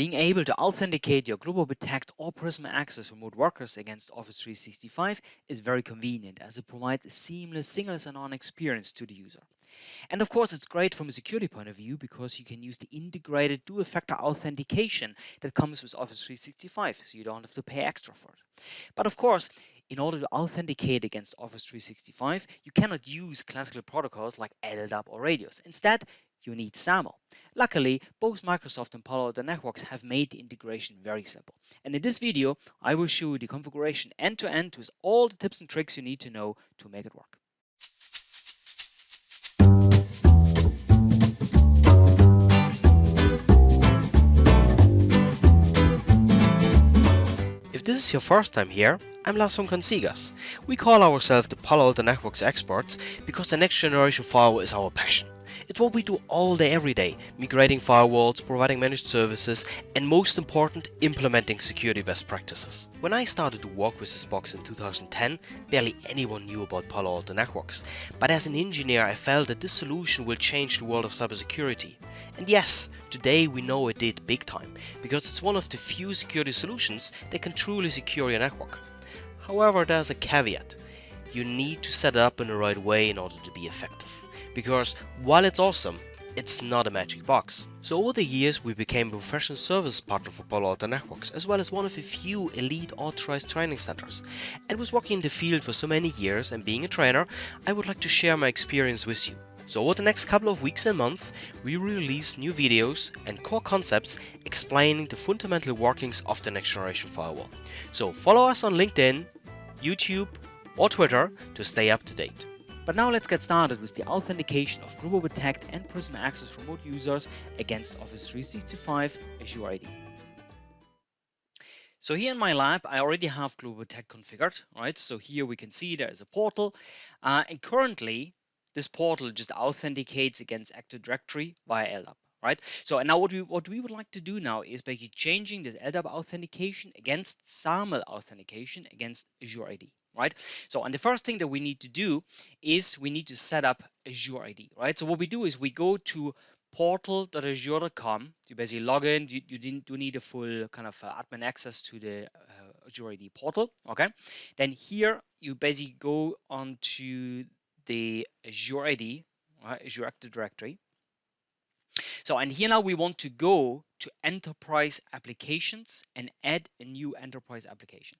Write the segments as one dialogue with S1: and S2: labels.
S1: Being able to authenticate your Global Protect or Prisma Access remote workers against Office 365 is very convenient as it provides a seamless single sign-on experience to the user. And of course, it's great from a security point of view because you can use the integrated two-factor authentication that comes with Office 365, so you don't have to pay extra for it. But of course, in order to authenticate against Office 365, you cannot use classical protocols like LDAP or Radius. Instead, you need SAML. Luckily, both Microsoft and Palo Alto Networks have made the integration very simple. And in this video, I will show you the configuration end-to-end -end with all the tips and tricks you need to know to make it work. If this is your first time here, I'm Lars von Consigas. We call ourselves the Palo Alto Networks experts because the next generation firewall is our passion. It's what we do all day every day, migrating firewalls, providing managed services, and most important, implementing security best practices. When I started to work with this box in 2010, barely anyone knew about Palo Alto Networks. But as an engineer, I felt that this solution will change the world of cybersecurity. And yes, today we know it did big time, because it's one of the few security solutions that can truly secure your network. However, there's a caveat. You need to set it up in the right way in order to be effective because while it's awesome, it's not a magic box. So over the years we became a professional service partner for Palo Alto Networks as well as one of a few elite authorized training centers. And was working in the field for so many years and being a trainer, I would like to share my experience with you. So over the next couple of weeks and months, we release new videos and core concepts explaining the fundamental workings of the next generation firewall. So follow us on LinkedIn, YouTube or Twitter to stay up to date. But now let's get started with the authentication of Global Protect and Prisma Access remote users against Office 365 Azure AD. So here in my lab, I already have Global Protect configured, right? So here we can see there is a portal, uh, and currently this portal just authenticates against Active Directory via LDAP, right? So and now what we what we would like to do now is basically changing this LDAP authentication against SAML authentication against Azure AD right? So, and the first thing that we need to do is we need to set up Azure AD, right? So what we do is we go to portal.azure.com. You basically log in. You, you didn't do need a full kind of uh, admin access to the uh, Azure AD portal. Okay. Then here you basically go onto the Azure AD, right? Azure Active Directory. So, and here now we want to go to enterprise applications and add a new enterprise application.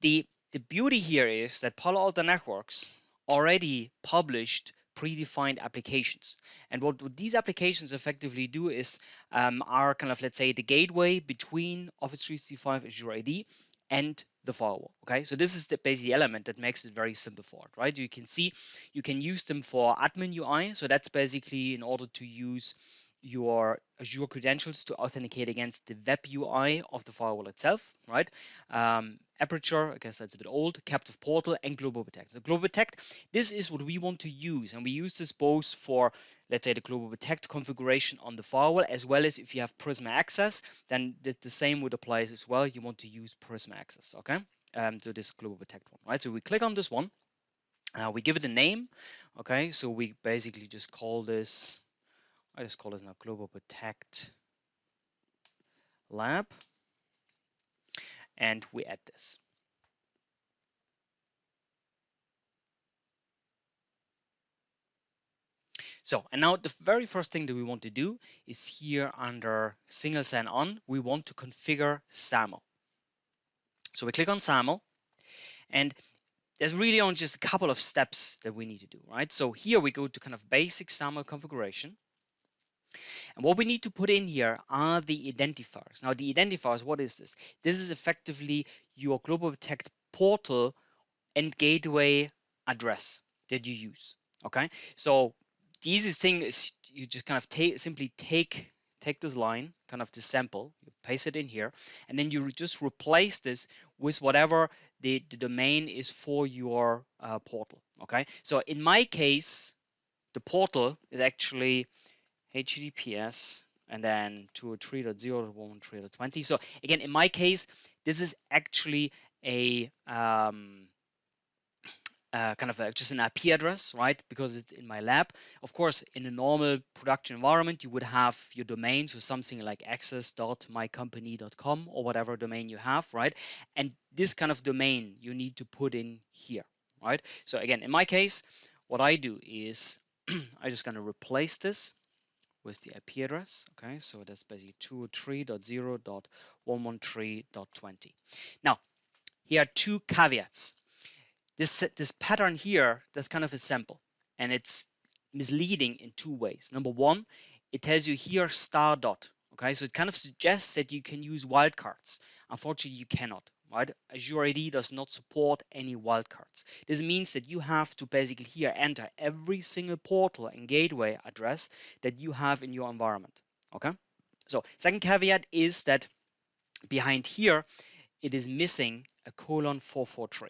S1: The the beauty here is that Palo Alto Networks already published predefined applications. And what, these applications effectively do is um, are kind of, let's say, the gateway between Office 365 Azure AD and the firewall. Okay, so this is the basic element that makes it very simple for it, right? You can see you can use them for admin UI. So that's basically in order to use your Azure credentials to authenticate against the web UI of the firewall itself, right? Um, Aperture, I guess that's a bit old, Captive Portal, and Global Protect. So Global Protect, this is what we want to use, and we use this both for, let's say, the Global Protect configuration on the firewall, as well as if you have Prisma Access, then the, the same would apply as well. You want to use Prisma Access, okay? Um, to this Global Protect one, right? So we click on this one, uh, we give it a name, okay? So we basically just call this I just call this now Global Protect Lab. And we add this. So, and now the very first thing that we want to do is here under single sign-on, we want to configure SAML. So we click on SAML and there's really only just a couple of steps that we need to do, right? So here we go to kind of basic SAML configuration. And what we need to put in here are the identifiers. Now the identifiers, what is this? This is effectively your Global Protect portal and gateway address that you use. Okay, so the easiest thing is you just kind of take simply take take this line, kind of the sample, you paste it in here, and then you just replace this with whatever the, the domain is for your uh, portal. Okay, so in my case, the portal is actually HTTPS and then 203.0.1.3.20. So again, in my case, this is actually a um, uh, kind of a, just an IP address, right? Because it's in my lab. Of course, in a normal production environment, you would have your domain, so something like access.mycompany.com or whatever domain you have, right? And this kind of domain you need to put in here, right? So again, in my case, what I do is I'm just going to replace this with the IP address. Okay, so that's basically 203.0.113.20. Now, here are two caveats. This this pattern here that's kind of a sample and it's misleading in two ways. Number one it tells you here star dot okay? So it kind of suggests that you can use wildcards. Unfortunately you cannot right azure ad does not support any wildcards this means that you have to basically here enter every single portal and gateway address that you have in your environment okay so second caveat is that behind here it is missing a colon 443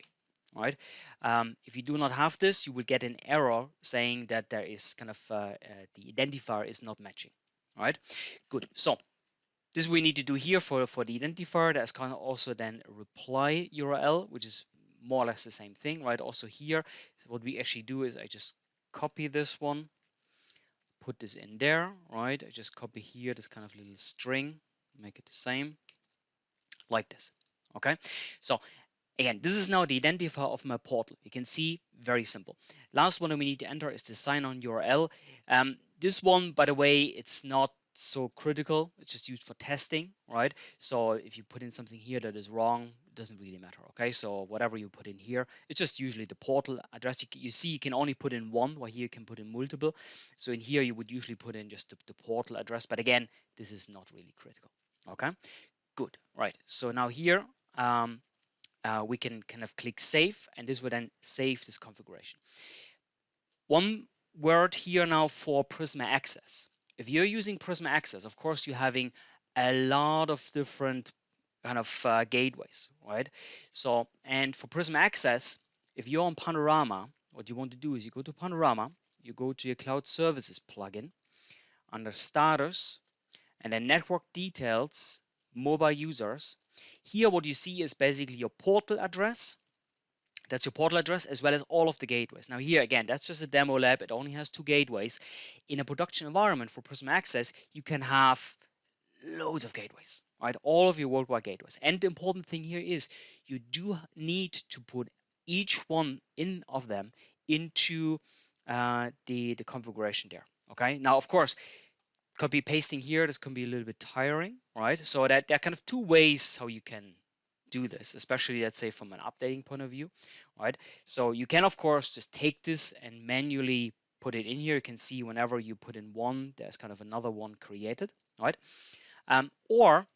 S1: right? Um, if you do not have this, you will get an error saying that there is kind of uh, uh, the identifier is not matching, right? Good. So this we need to do here for for the identifier. There's kind of also then reply URL, which is more or less the same thing, right? Also here, so what we actually do is I just copy this one, put this in there, right? I just copy here this kind of little string, make it the same, like this. Okay, so Again, this is now the identifier of my portal. You can see very simple. Last one that we need to enter is the sign-on URL. Um, this one, by the way, it's not so critical. It's just used for testing, right? So if you put in something here that is wrong, it doesn't really matter, okay? So whatever you put in here, it's just usually the portal address. You, you see, you can only put in one, while here you can put in multiple. So in here, you would usually put in just the, the portal address. But again, this is not really critical, okay? Good, right. So now here, um, uh, we can kind of click save and this will then save this configuration. One word here now for Prisma Access. If you're using Prisma Access, of course, you're having a lot of different kind of uh, gateways, right? So, and for Prisma Access, if you're on Panorama, what you want to do is you go to Panorama, you go to your Cloud Services plugin, under Status, and then Network Details, Mobile Users, here, what you see is basically your portal address. That's your portal address as well as all of the gateways. Now here again, that's just a demo lab. It only has two gateways. In a production environment for Prisma Access, you can have loads of gateways, right? All of your worldwide gateways. And the important thing here is you do need to put each one in of them into uh, the, the configuration there. Okay. Now, of course, copy pasting here, this can be a little bit tiring, right? So that there are kind of two ways how you can do this, especially let's say from an updating point of view, right? So you can of course just take this and manually put it in here. You can see whenever you put in one, there's kind of another one created, right? Um, or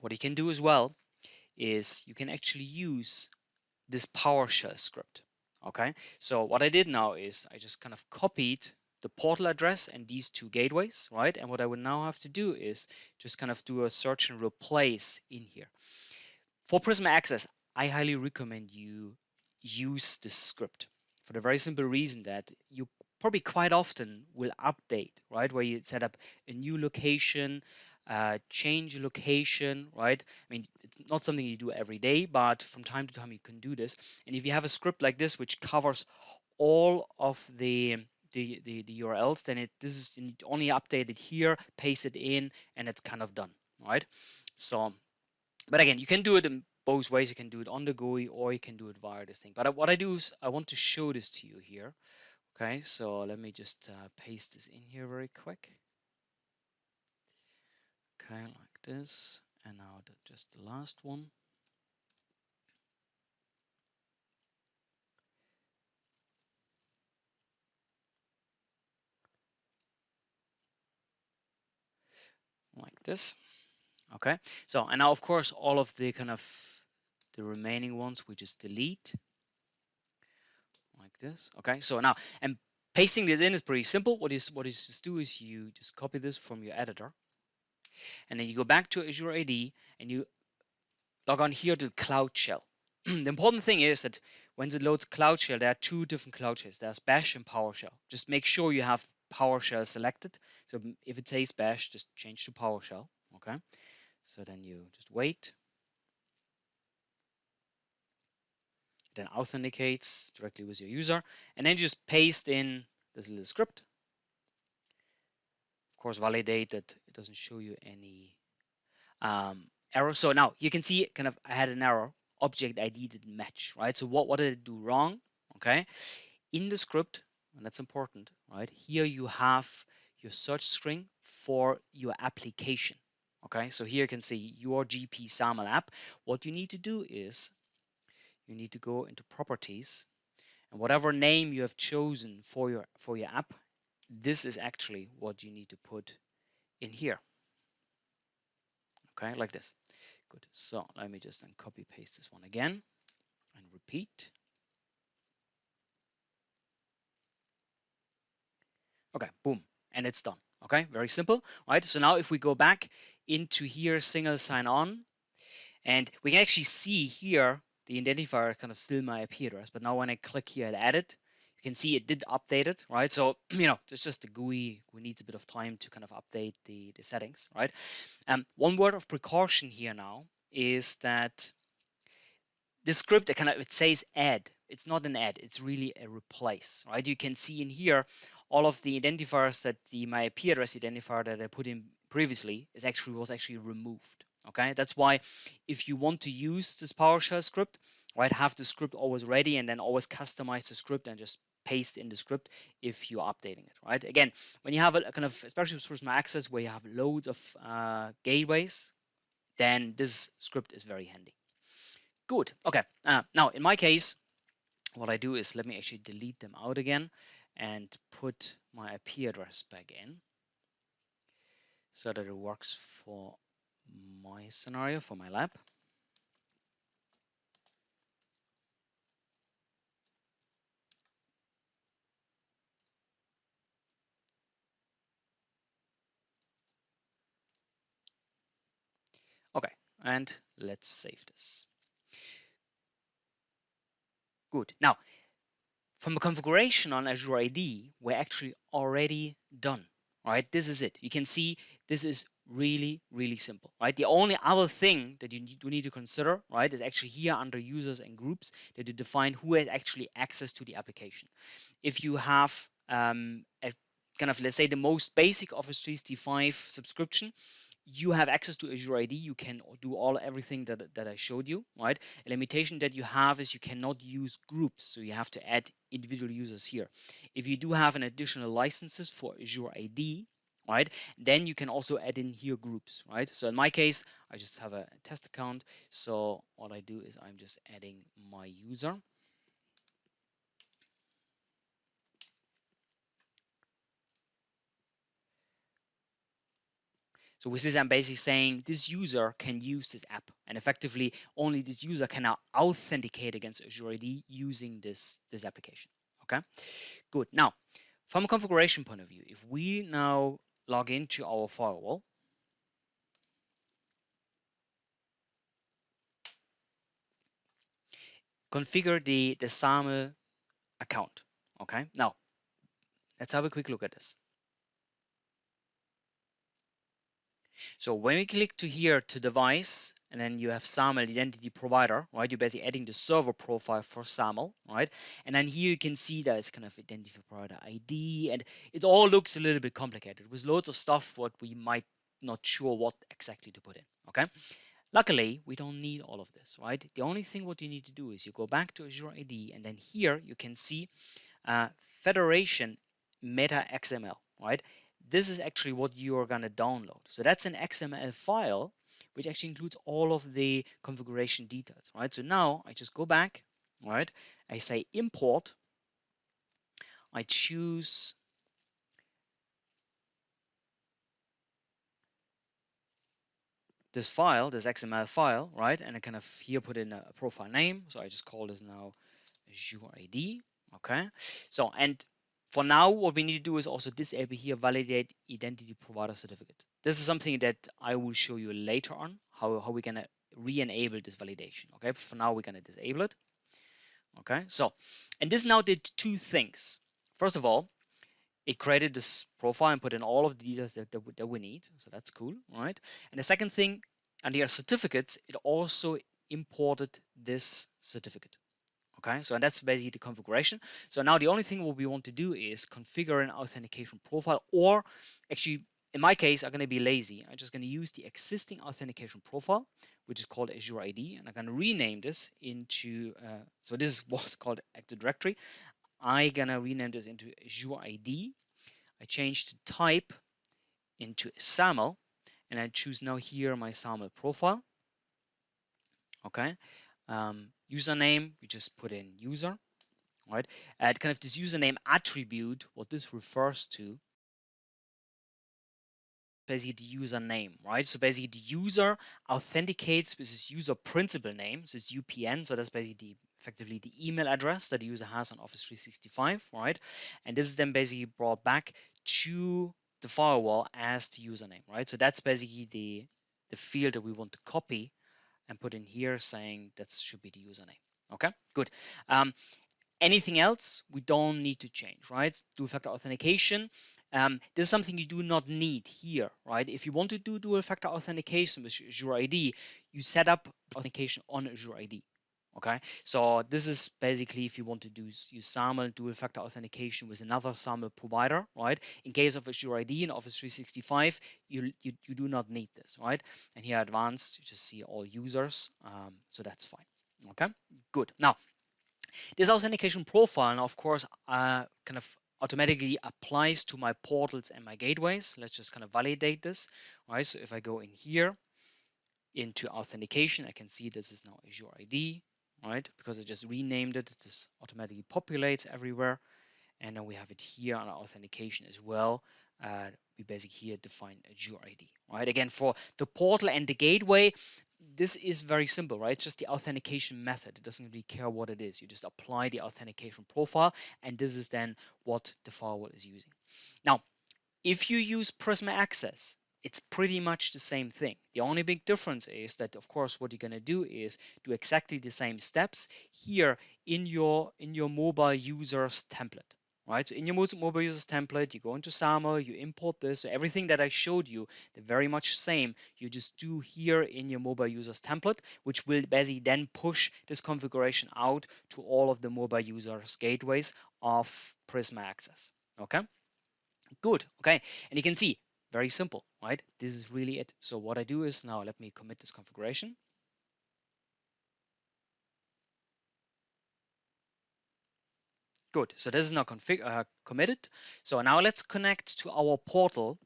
S1: what you can do as well is you can actually use this PowerShell script. Okay, so what I did now is I just kind of copied the portal address and these two gateways, right? And what I would now have to do is just kind of do a search and replace in here. For Prisma Access, I highly recommend you use this script for the very simple reason that you probably quite often will update, right? Where you set up a new location, uh, change location, right? I mean, it's not something you do every day, but from time to time you can do this. And if you have a script like this, which covers all of the the, the, the URLs, then it this is only updated here, paste it in, and it's kind of done, right? So, but again, you can do it in both ways. You can do it on the GUI or you can do it via this thing. But what I do is I want to show this to you here. Okay, so let me just uh, paste this in here very quick. Okay, like this. And now the, just the last one. like this. Okay, so and now of course all of the kind of the remaining ones we just delete like this. Okay, so now and pasting this in is pretty simple. What is what is just do is you just copy this from your editor, and then you go back to Azure AD and you log on here to Cloud Shell. the important thing is that when it loads Cloud Shell, there are two different Cloud Shells. There's Bash and PowerShell. Just make sure you have PowerShell selected. So if it says bash, just change to PowerShell. Okay. So then you just wait. then authenticates directly with your user, and then you just paste in this little script. Of course, validate that it doesn't show you any um, error. So now you can see kind of I had an error. Object ID didn't match, right? So what, what did it do wrong? Okay, in the script, and that's important, right? Here you have your search string for your application. Okay, so here you can see your GP SAML app. What you need to do is you need to go into properties and whatever name you have chosen for your for your app, this is actually what you need to put in here. Okay, like this. Good. So let me just then copy paste this one again and repeat. Okay, boom, and it's done. Okay, very simple, right? So now if we go back into here, single sign on, and we can actually see here the identifier kind of still my IP address, but now when I click here and edit, you can see it did update it, right? So, you know, it's just the GUI, GUI needs a bit of time to kind of update the, the settings, right? Um, one word of precaution here now is that the script that kind of it says add it's not an add it's really a replace right you can see in here all of the identifiers that the my IP address identifier that I put in previously is actually was actually removed okay? That's why if you want to use this PowerShell script right have the script always ready and then always customize the script and just paste in the script if you're updating it right? Again when you have a, kind of especially with Prisma Access where you have loads of uh, gateways then this script is very handy. Good okay uh, now in my case what I do is let me actually delete them out again and put my IP address back in so that it works for my scenario for my lab. Okay, and let's save this. Good. Now, from a configuration on Azure AD, we're actually already done, right? This is it. You can see this is really, really simple, right? The only other thing that you do need to consider, right, is actually here under users and groups that you define who has actually access to the application. If you have um, a kind of, let's say, the most basic Office 365 subscription, you have access to Azure AD. You can do all everything that, that I showed you, right? A limitation that you have is you cannot use groups, so you have to add individual users here. If you do have an additional licenses for Azure AD, right, then you can also add in here groups, right? So in my case, I just have a test account. So what I do is I'm just adding my user. So with this, I'm basically saying this user can use this app and effectively only this user can now authenticate against Azure AD using this, this application. Okay, good. Now, from a configuration point of view, if we now log into our firewall, configure the, the SAML account. Okay, now let's have a quick look at this. So when we click to here to device, and then you have SAML identity provider, right? You're basically adding the server profile for SAML, right? And then here you can see that it's kind of identity provider ID, and it all looks a little bit complicated with loads of stuff what we might not sure what exactly to put in, okay? Luckily, we don't need all of this, right? The only thing what you need to do is you go back to Azure AD, and then here you can see uh, Federation Meta XML, right? This is actually what you are going to download. So that's an XML file, which actually includes all of the configuration details, right? So now I just go back, right? I say import. I choose this file, this XML file, right? And I kind of here put in a profile name. So I just call this now Azure AD. Okay. So, and for now, what we need to do is also disable here validate identity provider certificate. This is something that I will show you later on, how, how we're gonna re-enable this validation. Okay, but for now we're gonna disable it. Okay, so, and this now did two things. First of all, it created this profile and put in all of the details that, that, that we need. So that's cool, right? And the second thing, under certificates, it also imported this certificate. Okay, so and that's basically the configuration. So now the only thing what we want to do is configure an authentication profile, or actually, in my case, I'm going to be lazy. I'm just going to use the existing authentication profile, which is called Azure AD, and I'm going to rename this into. Uh, so this was called Active Directory. I'm going to rename this into Azure AD. I change the type into SAML, and I choose now here my SAML profile. Okay, um, username, we just put in user, right? And kind of this username attribute, what this refers to, basically the username, right? So basically the user authenticates with his user principal name, so it's UPN, so that's basically the, effectively the email address that the user has on Office 365, right? And this is then basically brought back to the firewall as the username, right? So that's basically the the field that we want to copy and put in here saying that should be the username. Okay, good. Um, anything else we don't need to change, right? Dual factor authentication. Um, this is something you do not need here, right? If you want to do dual factor authentication with Azure AD, you set up authentication on Azure AD. Okay, so this is basically if you want to do use SAML dual factor authentication with another SAML provider, right? In case of Azure AD and Office 365, you, you, you do not need this, right? And here advanced, you just see all users, um, so that's fine. Okay, good. Now, this authentication profile, now of course, uh, kind of automatically applies to my portals and my gateways. Let's just kind of validate this, right? So if I go in here into authentication, I can see this is now Azure AD right? Because I just renamed it, this automatically populates everywhere. And then we have it here on our authentication as well. Uh, we basically here define Azure AD, right? Again, for the portal and the gateway, this is very simple, right? It's just the authentication method. It doesn't really care what it is. You just apply the authentication profile, and this is then what the firewall is using. Now, if you use Prisma Access, it's pretty much the same thing. The only big difference is that, of course, what you're going to do is do exactly the same steps here in your in your mobile users template. Right, so in your mobile users template, you go into SAML, you import this. So everything that I showed you, they're very much the same. You just do here in your mobile users template, which will basically then push this configuration out to all of the mobile users gateways of Prisma Access. Okay, good. Okay, and you can see very simple, right? This is really it. So what I do is now let me commit this configuration. Good. So this is now config uh, committed. So now let's connect to our portal.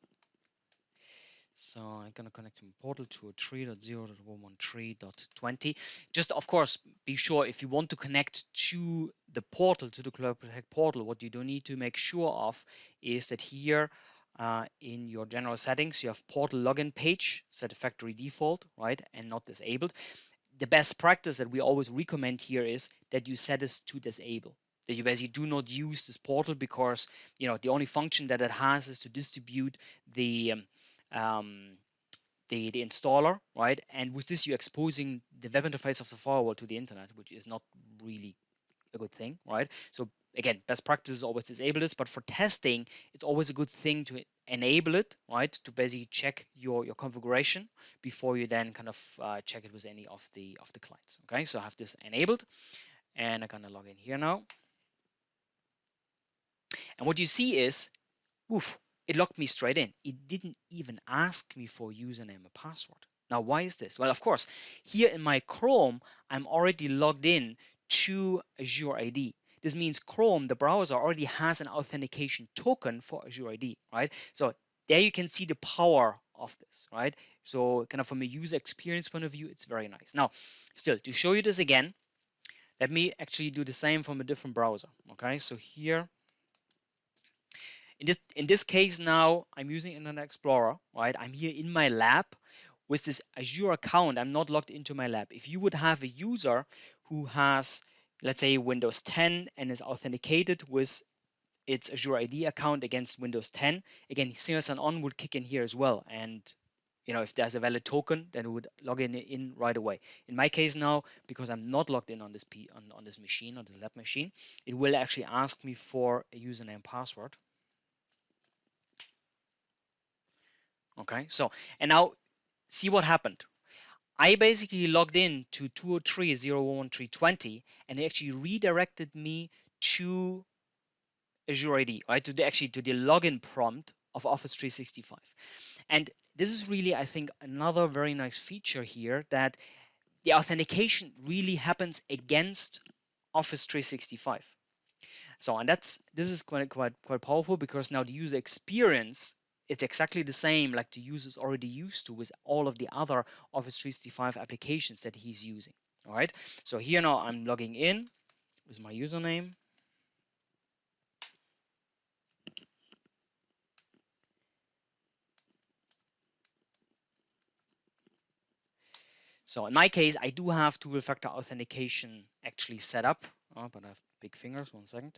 S1: So I'm going to connect my portal to portal 203.0.113.20. Just, of course, be sure if you want to connect to the portal, to the Cloud Protect portal, what you do need to make sure of is that here uh, in your general settings, you have portal login page set to factory default, right, and not disabled. The best practice that we always recommend here is that you set this to disable. That you basically do not use this portal because you know the only function that it has is to distribute the um, um, the, the installer, right? And with this, you're exposing the web interface of the firewall to the internet, which is not really a good thing, right? So again, best practice is always disable this, but for testing, it's always a good thing to enable it, right? To basically check your, your configuration before you then kind of uh, check it with any of the of the clients. Okay, so I have this enabled and I'm gonna log in here now. And what you see is, oof, it logged me straight in. It didn't even ask me for username and password. Now, why is this? Well, of course, here in my Chrome, I'm already logged in to Azure AD. This means Chrome, the browser, already has an authentication token for Azure AD, right? So there you can see the power of this, right? So kind of from a user experience point of view, it's very nice. Now, still, to show you this again, let me actually do the same from a different browser, okay? So here, in this, in this case now, I'm using Internet Explorer, right? I'm here in my lab with this Azure account. I'm not logged into my lab. If you would have a user who has let's say Windows 10 and is authenticated with its Azure AD account against Windows 10, again, single sign-on would kick in here as well. And you know, if there's a valid token, then it would log in in right away. In my case now, because I'm not logged in on this P on, on this machine, on this lab machine, it will actually ask me for a username password. Okay, so and now see what happened. I basically logged in to 203.01320 and it actually redirected me to Azure AD, right? To the actually to the login prompt of Office 365. And this is really, I think, another very nice feature here that the authentication really happens against Office 365. So, and that's this is quite quite quite powerful because now the user experience it's exactly the same like the user is already used to with all of the other Office 365 applications that he's using. All right. So here now I'm logging in with my username. So in my case, I do have two-factor authentication actually set up, oh, but I have big fingers, one second.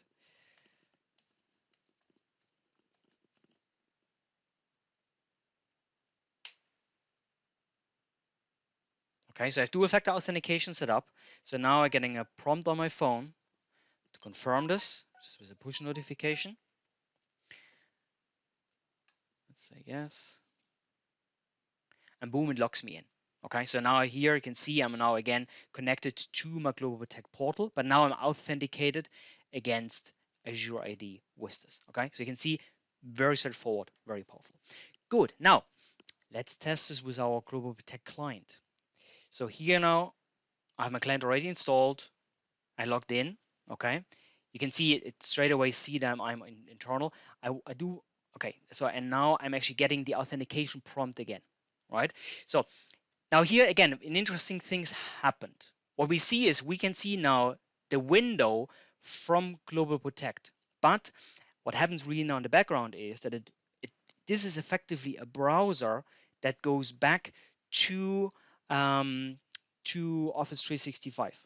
S1: Okay, so I have two-factor authentication set up. So now I'm getting a prompt on my phone to confirm this, just with a push notification. Let's say yes. And boom, it locks me in. Okay, so now here you can see I'm now again connected to my Global Protect portal, but now I'm authenticated against Azure AD with this. Okay, so you can see very straightforward, very powerful. Good. Now let's test this with our Global Protect client. So here now, I have my client already installed. I logged in, okay? You can see it, it straight away see that I'm, I'm in, internal. I, I do, okay, so and now I'm actually getting the authentication prompt again, right? So now here again, an interesting things happened. What we see is we can see now the window from Global Protect, but what happens really now in the background is that it, it this is effectively a browser that goes back to um, to Office 365.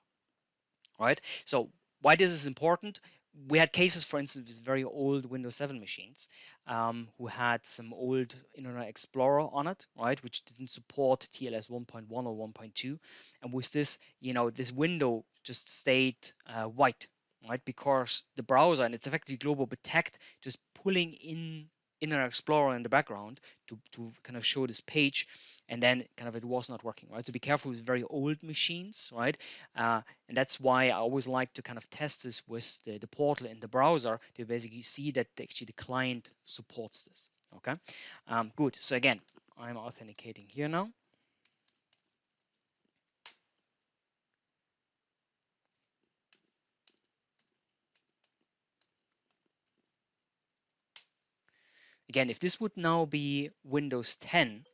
S1: Right. So why this is important? We had cases, for instance, with very old Windows 7 machines um, who had some old Internet Explorer on it, right, which didn't support TLS 1.1 or 1.2, and with this, you know, this window just stayed uh, white, right, because the browser and it's effectively Global Protect just pulling in Internet Explorer in the background to, to kind of show this page and then kind of it was not working, right? So be careful with very old machines, right? Uh, and that's why I always like to kind of test this with the, the portal in the browser to basically see that actually the client supports this, okay? Um, good, so again, I'm authenticating here now. Again, if this would now be Windows 10,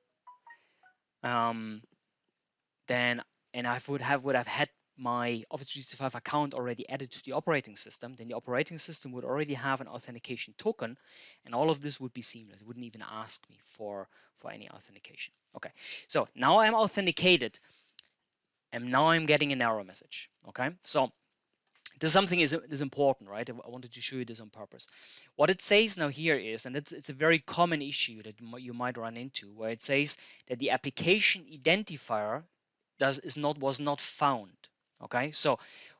S1: um, then and I would have would have had my Office 365 account already added to the operating system, then the operating system would already have an authentication token, and all of this would be seamless. It wouldn't even ask me for for any authentication. Okay, so now I'm authenticated, and now I'm getting an error message. Okay, so this something is, is important, right? I wanted to show you this on purpose. What it says now here is, and it's, it's a very common issue that you might run into, where it says that the application identifier does is not was not found. Okay, so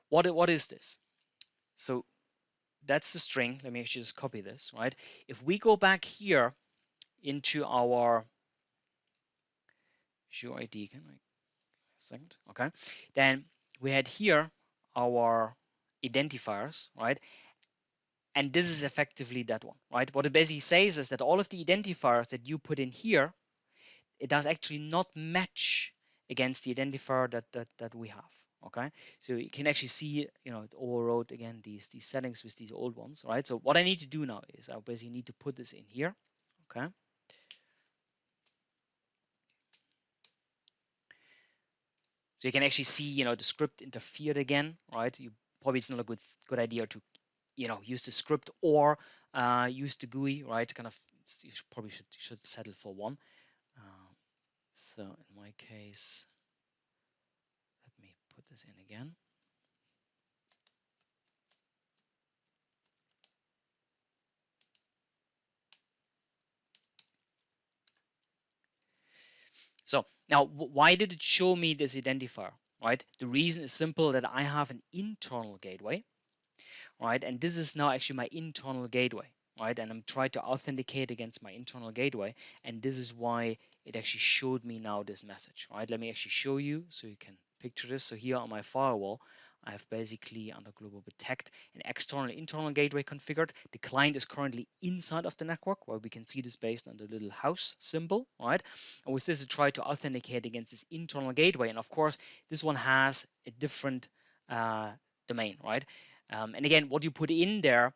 S1: what what is this? So that's the string. Let me actually just copy this, right? If we go back here into our Azure AD, can I second? Okay, then we had here our identifiers, right? And this is effectively that one, right? What it basically says is that all of the identifiers that you put in here, it does actually not match against the identifier that, that, that we have, okay? So you can actually see, you know, it overrode again these, these settings with these old ones, right? So what I need to do now is I basically need to put this in here, okay? So you can actually see, you know, the script interfered again, right? You probably it's not a good good idea to you know use the script or uh, use the GUI, right? Kind of you should, probably should should settle for one. Uh, so in my case, let me put this in again. So now, why did it show me this identifier? Right? The reason is simple that I have an internal gateway, right? And this is now actually my internal gateway, right? And I'm trying to authenticate against my internal gateway. And this is why it actually showed me now this message, right? Let me actually show you so you can picture this. So here on my firewall, I have basically under global protect an external internal gateway configured. The client is currently inside of the network where we can see this based on the little house symbol, right? And with this, I try to authenticate against this internal gateway. And of course, this one has a different uh, domain, right? Um, and again, what you put in there,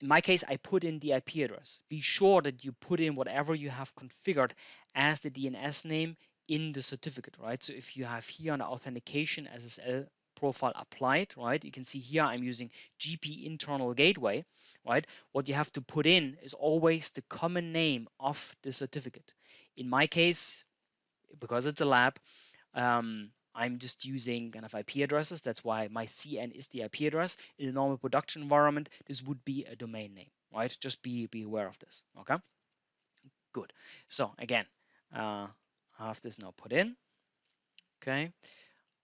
S1: in my case, I put in the IP address. Be sure that you put in whatever you have configured as the DNS name in the certificate, right? So if you have here an authentication SSL profile applied, right? You can see here I'm using GP internal gateway, right? What you have to put in is always the common name of the certificate. In my case, because it's a lab, um, I'm just using kind of IP addresses. That's why my CN is the IP address. In a normal production environment, this would be a domain name, right? Just be, be aware of this, okay? Good. So again, uh, I have this now put in, okay?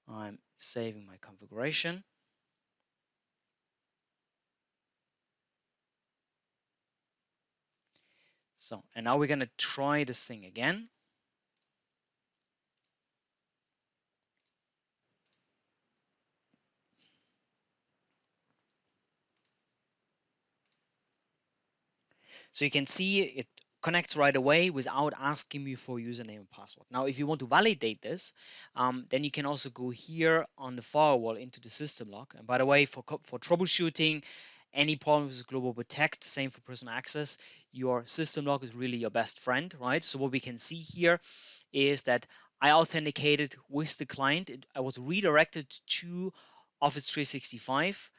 S1: I'm saving my configuration. So, and now we're going to try this thing again. So you can see it connects right away without asking me for username and password. Now, if you want to validate this, um, then you can also go here on the firewall into the system log. And by the way, for, for troubleshooting, any problems with global protect, same for Prisma Access, your system log is really your best friend, right? So what we can see here is that I authenticated with the client. It, I was redirected to Office 365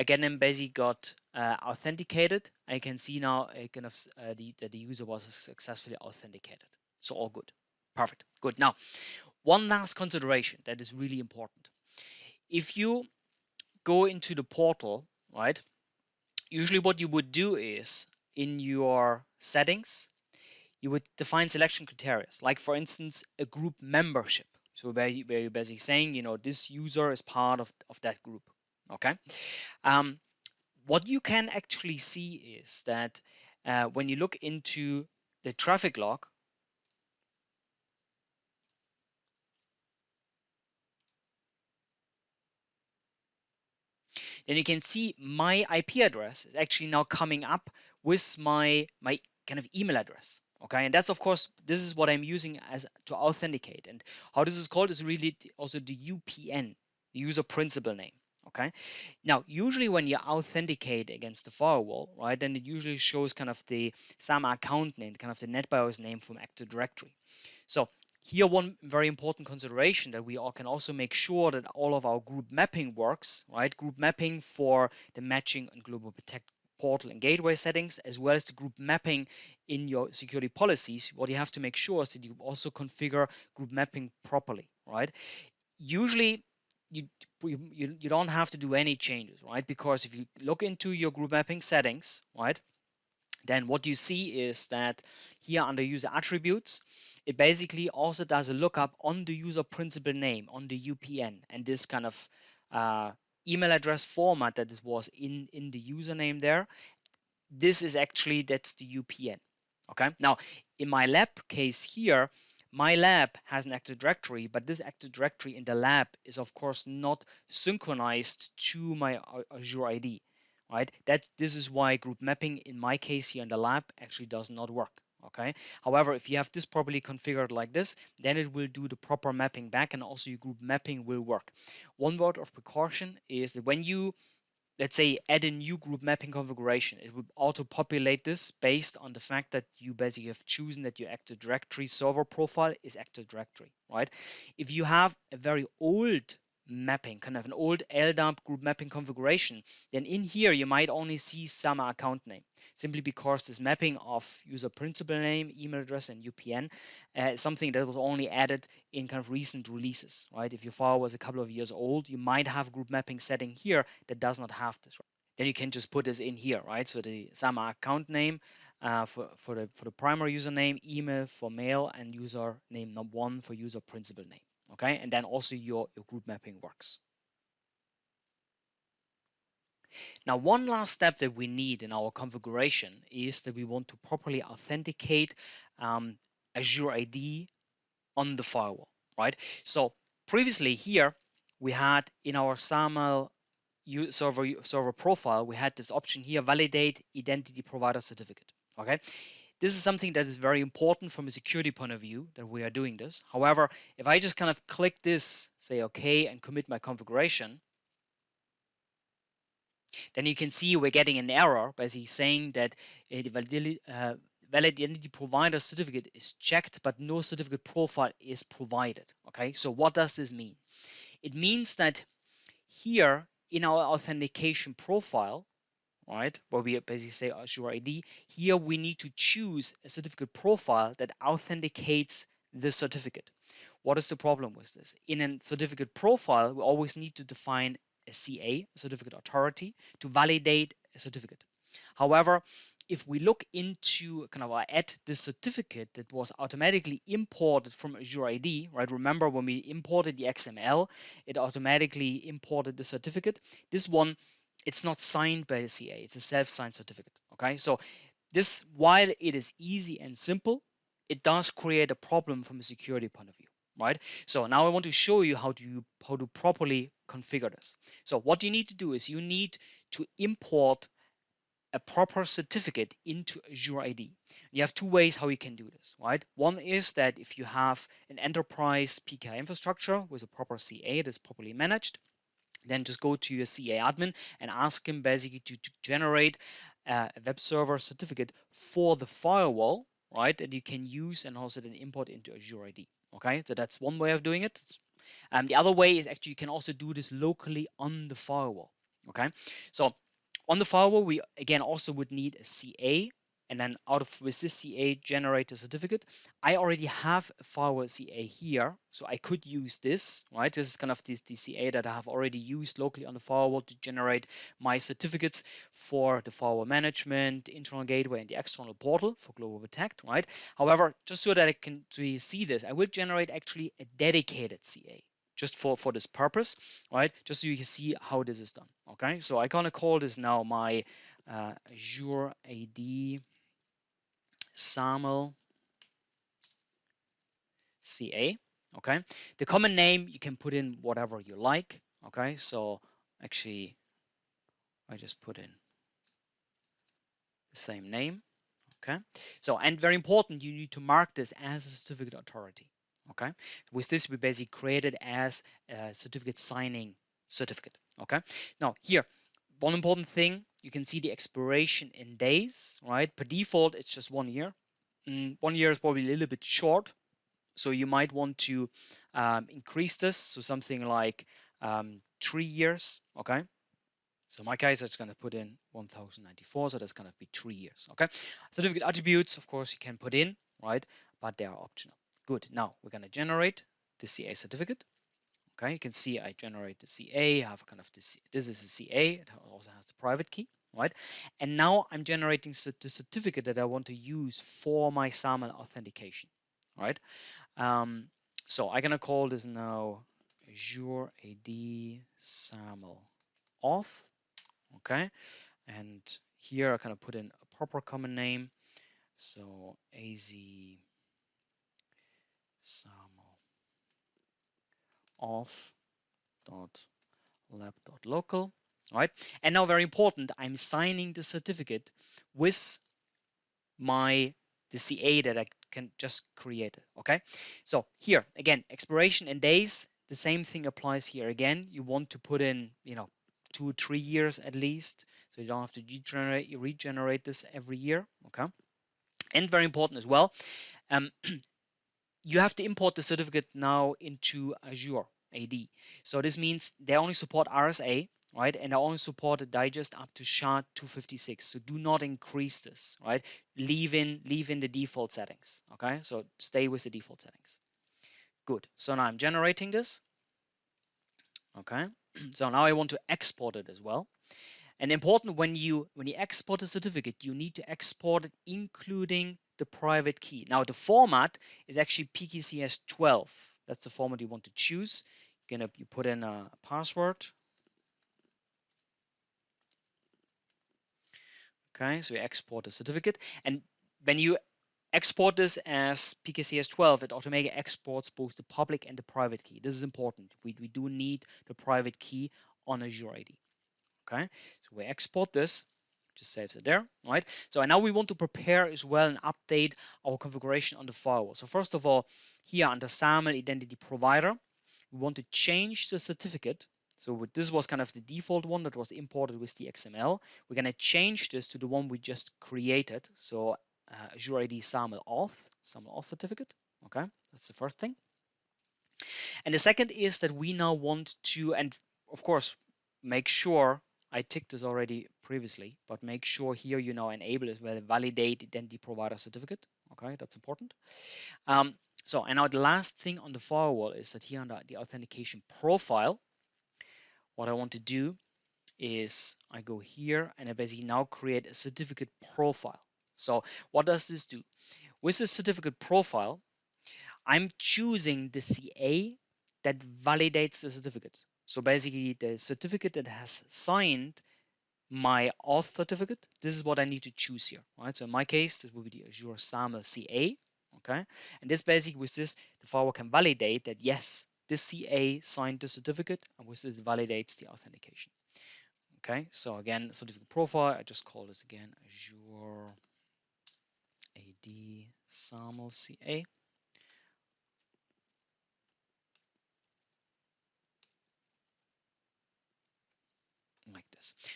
S1: Again, basically got uh, authenticated. I can see now uh, kind of uh, the, that the user was successfully authenticated. So all good. Perfect. Good. Now, one last consideration that is really important. If you go into the portal, right, usually what you would do is in your settings, you would define selection criteria, like for instance, a group membership. So where you're basically saying, you know, this user is part of, of that group okay? Um, what you can actually see is that uh, when you look into the traffic log then you can see my IP address is actually now coming up with my my kind of email address okay? And that's of course this is what I'm using as to authenticate. And how this is called is really also the UPN user principal name okay? Now usually when you authenticate against the firewall right then it usually shows kind of the SAMA account name kind of the NetBIOS name from Active Directory. So here one very important consideration that we all can also make sure that all of our group mapping works right? Group mapping for the matching and global protect portal and gateway settings as well as the group mapping in your security policies. What you have to make sure is that you also configure group mapping properly right? Usually you, you you don't have to do any changes, right? Because if you look into your group mapping settings, right, then what you see is that here under user attributes, it basically also does a lookup on the user principal name on the UPN and this kind of uh, email address format that this was in in the username there. This is actually that's the UPN. Okay. Now in my lab case here, my lab has an Active Directory, but this Active Directory in the lab is of course not synchronized to my Azure AD, right? That this is why group mapping in my case here in the lab actually does not work. Okay. However, if you have this properly configured like this, then it will do the proper mapping back, and also your group mapping will work. One word of precaution is that when you let's say add a new group mapping configuration. It would auto populate this based on the fact that you basically have chosen that your Active Directory server profile is Active Directory, right? If you have a very old mapping, kind of an old LDAP group mapping configuration, then in here you might only see SAMA account name, simply because this mapping of user principal name, email address, and UPN uh, is something that was only added in kind of recent releases, right? If your file was a couple of years old, you might have group mapping setting here that does not have this. Right? Then you can just put this in here, right? So the SAMA account name uh, for, for, the, for the primary username, email for mail, and user name number one for user principal name okay and then also your, your group mapping works Now, one last step that we need in our configuration is that we want to properly authenticate um, Azure AD on the firewall, right? So previously here, we had in our SAML server, server profile, we had this option here, validate identity provider certificate, okay? This is something that is very important from a security point of view that we are doing this. However, if I just kind of click this, say okay, and commit my configuration, then you can see we're getting an error basically saying that the validity, uh, valid identity provider certificate is checked, but no certificate profile is provided. Okay, so what does this mean? It means that here in our authentication profile, right, where we basically say uh, Azure AD, here we need to choose a certificate profile that authenticates the certificate. What is the problem with this? In a certificate profile, we always need to define a CA, a certificate authority, to validate a certificate. However, if we look into kind of uh, at the certificate that was automatically imported from Azure AD, right? Remember when we imported the XML, it automatically imported the certificate. This one, it's not signed by a CA, it's a self-signed certificate. Okay, so this while it is easy and simple, it does create a problem from a security point of view right? So now I want to show you how to how to properly configure this. So what you need to do is you need to import a proper certificate into Azure AD. You have two ways how you can do this, right? One is that if you have an enterprise PKI infrastructure with a proper CA that's properly managed, then just go to your CA admin and ask him basically to, to generate a web server certificate for the firewall, right? That you can use and also then import into Azure AD. Okay, so that's one way of doing it. Um, the other way is actually you can also do this locally on the firewall. Okay, so on the firewall, we again also would need a CA and then out of with this CA generate a certificate. I already have a firewall CA here, so I could use this, right? This is kind of this the CA that I have already used locally on the firewall to generate my certificates for the firewall management, internal gateway, and the external portal for Global Protect, right? However, just so that I can see this, I will generate actually a dedicated CA just for, for this purpose, right? Just so you can see how this is done, okay? So I'm gonna call this now my uh, Azure AD SAML CA. Okay, the common name you can put in whatever you like. Okay, so actually, I just put in the same name. Okay, so and very important, you need to mark this as a certificate authority. Okay, with this we basically created as a certificate signing certificate. Okay, now here one important thing, you can see the expiration in days, right? Per default, it's just one year. Mm, one year is probably a little bit short. So you might want to um, increase this. So something like um, three years, okay? So my case, it's going to put in 1094, so that's going to be three years, okay? Certificate attributes, of course, you can put in, right? But they are optional. Good, now we're going to generate the CA certificate. Okay, you can see I generate the CA, I have kind of this, this is a CA, it also has the private key, right? And now I'm generating the certificate that I want to use for my SAML authentication, right? Um, so I'm gonna call this now Azure AD SAML auth, okay? And here I kind of put in a proper common name. So AZ SAML auth dot lab dot local right? And now very important i'm signing the certificate with my the ca that i can just create it okay? So here again expiration and days the same thing applies here again. You want to put in you know two three years at least so you don't have to regenerate regenerate this every year okay? And very important as well um, you have to import the certificate now into Azure AD. So this means they only support RSA, right? And they only support a digest up to SHA 256. So do not increase this, right? Leave in leave in the default settings. Okay, so stay with the default settings. Good. So now I'm generating this. Okay, so now I want to export it as well. And important when you when you export a certificate, you need to export it including the private key. Now the format is actually PKCS 12. That's the format you want to choose. You're gonna you put in a password. Okay, so we export the certificate. And when you export this as PKCS12, it automatically exports both the public and the private key. This is important. We, we do need the private key on Azure AD. Okay, so we export this, just saves it there, right? So now we want to prepare as well and update our configuration on the firewall. So first of all, here under SAML Identity Provider, we want to change the certificate. So this was kind of the default one that was imported with the XML. We're going to change this to the one we just created. So uh, Azure AD SAML auth, SAML auth certificate. Okay, that's the first thing. And the second is that we now want to, and of course, make sure I ticked this already previously, but make sure here you now enable as well validate identity provider certificate. Okay, that's important. Um, so, and now the last thing on the firewall is that here under the authentication profile, what I want to do is I go here and I basically now create a certificate profile. So what does this do? With the certificate profile, I'm choosing the CA that validates the certificate. So basically the certificate that has signed my auth certificate, this is what I need to choose here, right? So in my case, this will be the Azure SAML CA, okay? And this basically with this, the firewall can validate that yes, this CA signed the certificate and with this validates the authentication. Okay, so again, certificate profile, I just call this again Azure AD SAML CA.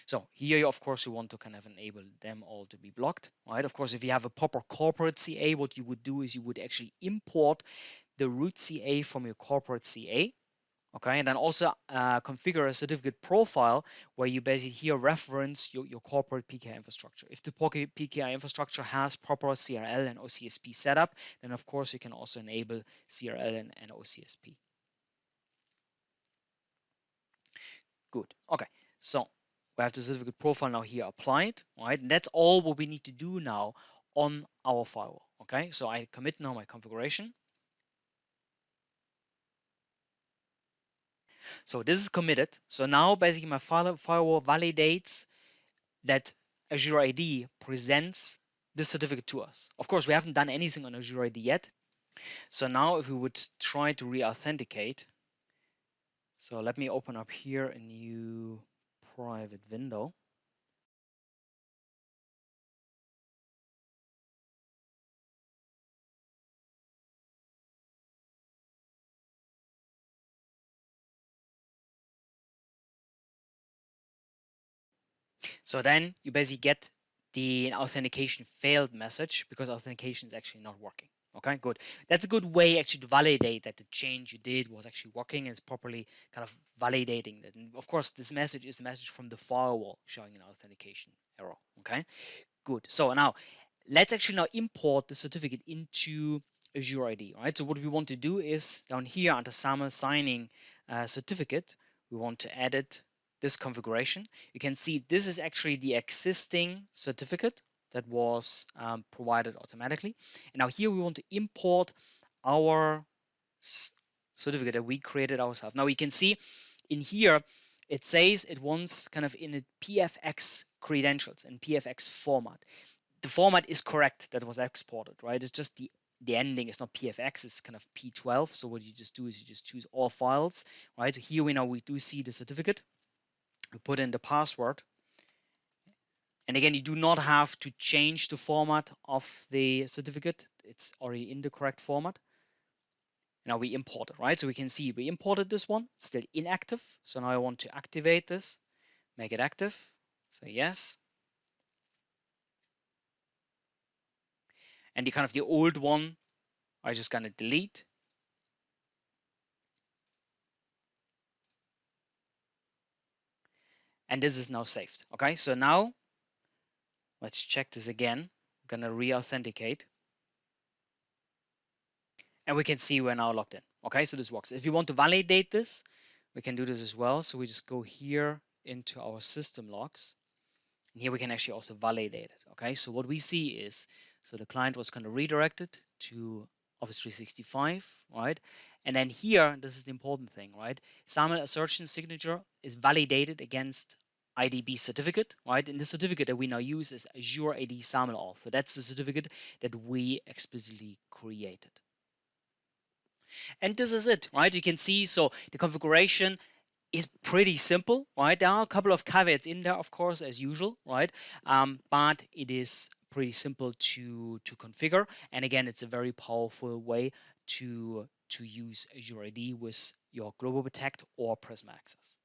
S1: So here, of course, you want to kind of enable them all to be blocked, right? Of course, if you have a proper corporate CA, what you would do is you would actually import the root CA from your corporate CA, okay? And then also uh, configure a certificate profile where you basically here reference your, your corporate PKI infrastructure. If the PKI infrastructure has proper CRL and OCSP setup, then of course you can also enable CRL and, and OCSP. Good, okay. So we have the certificate profile now here applied, right? And that's all what we need to do now on our firewall, okay? So I commit now my configuration. So this is committed. So now basically my firewall validates that Azure AD presents this certificate to us. Of course, we haven't done anything on Azure AD yet. So now if we would try to re-authenticate, so let me open up here a new private window. So then you basically get the authentication failed message because authentication is actually not working. Okay, good. That's a good way actually to validate that the change you did was actually working and it's properly kind of validating that. And of course, this message is a message from the firewall showing an authentication error. Okay, good. So now let's actually now import the certificate into Azure AD. Right. So what we want to do is down here under SAML signing uh, certificate, we want to edit this configuration. You can see this is actually the existing certificate that was um, provided automatically. And now here we want to import our certificate that we created ourselves. Now we can see in here, it says it wants kind of in a PFX credentials and PFX format. The format is correct that was exported, right? It's just the the ending is not PFX, it's kind of P12. So what you just do is you just choose all files, right? So here we now we do see the certificate. We put in the password and again, you do not have to change the format of the certificate. It's already in the correct format. Now we import it, right? So we can see we imported this one, still inactive. So now I want to activate this, make it active. So yes. And the kind of the old one, I just gonna delete. And this is now saved. Okay, so now Let's check this again. I'm gonna re-authenticate. And we can see we're now logged in. Okay, so this works. If you want to validate this, we can do this as well. So we just go here into our system logs. And here we can actually also validate it. Okay, so what we see is, so the client was kind of redirected to Office 365, right? And then here, this is the important thing, right? SAML assertion signature is validated against IDP certificate, right? And the certificate that we now use is Azure AD SAML auth. So that's the certificate that we explicitly created. And this is it, right? You can see, so the configuration is pretty simple, right? There are a couple of caveats in there, of course, as usual, right? Um, but it is pretty simple to to configure. And again, it's a very powerful way to to use Azure AD with your Global Protect or Prisma Access.